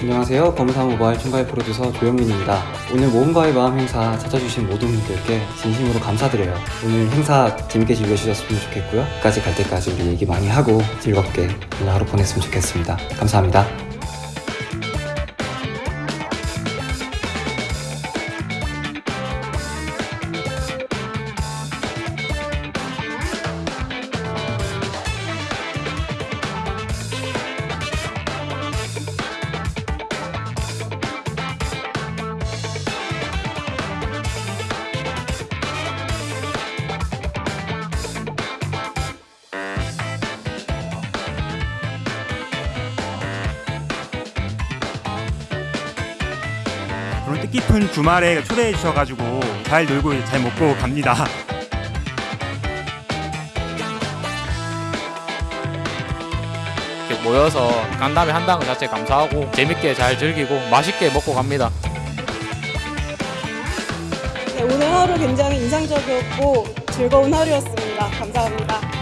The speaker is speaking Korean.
안녕하세요. 검사 모바일 총괄 프로듀서 조영민입니다. 오늘 모험가의 마음 행사 찾아주신 모든 분들께 진심으로 감사드려요. 오늘 행사 재밌게 즐겨주셨으면 좋겠고요. 끝까지 갈 때까지 우리 얘기 많이 하고 즐겁게 오늘 하루 보냈으면 좋겠습니다. 감사합니다. 오늘 뜻깊은 주말에 초대해 주셔가지고 잘 놀고 잘 먹고 갑니다. 이렇게 모여서 간담회 한다는 것 자체 감사하고 재밌게 잘 즐기고 맛있게 먹고 갑니다. 네, 오늘 하루 굉장히 인상적이었고 즐거운 하루였습니다. 감사합니다.